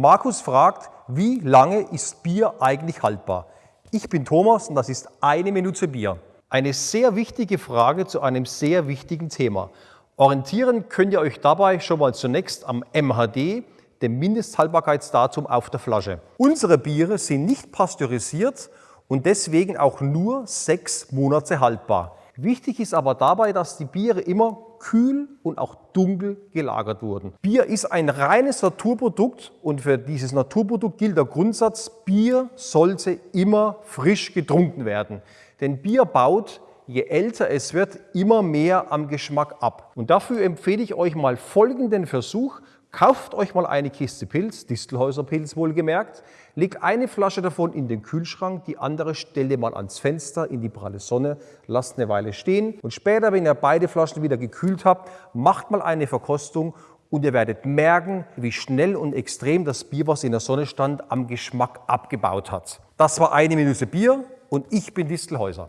Markus fragt, wie lange ist Bier eigentlich haltbar? Ich bin Thomas und das ist eine Minute Bier. Eine sehr wichtige Frage zu einem sehr wichtigen Thema. Orientieren könnt ihr euch dabei schon mal zunächst am MHD, dem Mindesthaltbarkeitsdatum auf der Flasche. Unsere Biere sind nicht pasteurisiert und deswegen auch nur sechs Monate haltbar. Wichtig ist aber dabei, dass die Biere immer kühl und auch dunkel gelagert wurden. Bier ist ein reines Naturprodukt und für dieses Naturprodukt gilt der Grundsatz, Bier sollte immer frisch getrunken werden. Denn Bier baut, je älter es wird, immer mehr am Geschmack ab. Und dafür empfehle ich euch mal folgenden Versuch. Kauft euch mal eine Kiste Pilz, Distelhäuser Pilz wohlgemerkt, legt eine Flasche davon in den Kühlschrank, die andere stellt ihr mal ans Fenster in die pralle Sonne, lasst eine Weile stehen und später, wenn ihr beide Flaschen wieder gekühlt habt, macht mal eine Verkostung und ihr werdet merken, wie schnell und extrem das Bier, was in der Sonne stand, am Geschmack abgebaut hat. Das war eine Minute Bier und ich bin Distelhäuser.